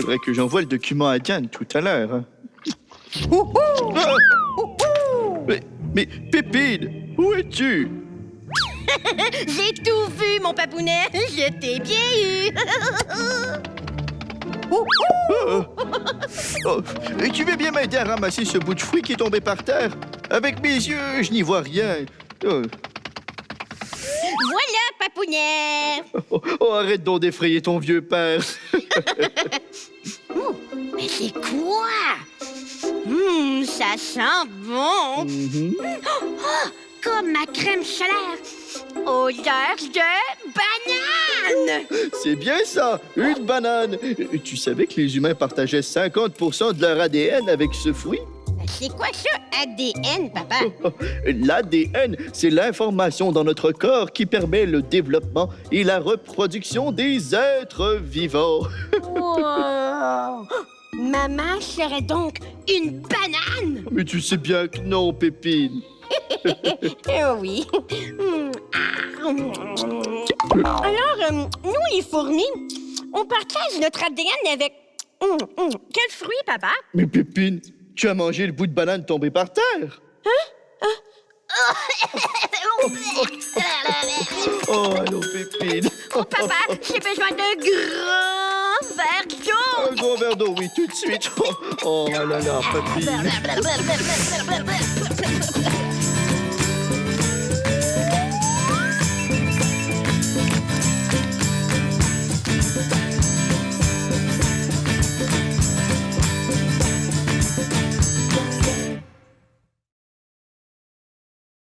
faudrait que j'envoie le document à Diane tout à l'heure. hein. Ah! Mais, mais Pépine, où es-tu? J'ai tout vu, mon papounet. Je t'ai bien eu. Ouhou! Oh. Oh, et tu veux bien m'aider à ramasser ce bout de fruit qui est tombé par terre? Avec mes yeux, je n'y vois rien. Oh, oh, oh, arrête donc d'effrayer ton vieux père. Mais c'est quoi? Hum, ça sent bon. Mhm. Comme ma crème solaire. Odeur de banane. C'est bien ça, une banane. Tu savais que les humains partageaient 50% de leur ADN avec ce fruit? C'est quoi ça, ADN, papa? L'ADN, c'est l'information dans notre corps qui permet le développement et la reproduction des êtres vivants. Wow. Maman serait donc une banane? Mais tu sais bien que non, Pépine. Euh, oui. Alors, euh, nous, les fourmis, on partage notre ADN avec... Hum, hum. Quel fruit, papa? Mais Pépine, tu as mangé le bout de banane tombé par terre. Oh, allô, Pépine. Oh, papa, j'ai besoin d'un grand verre d'eau. Un gros verre d'eau, oui, tout de suite. Oh, oh là là, Pépine. Blablabla.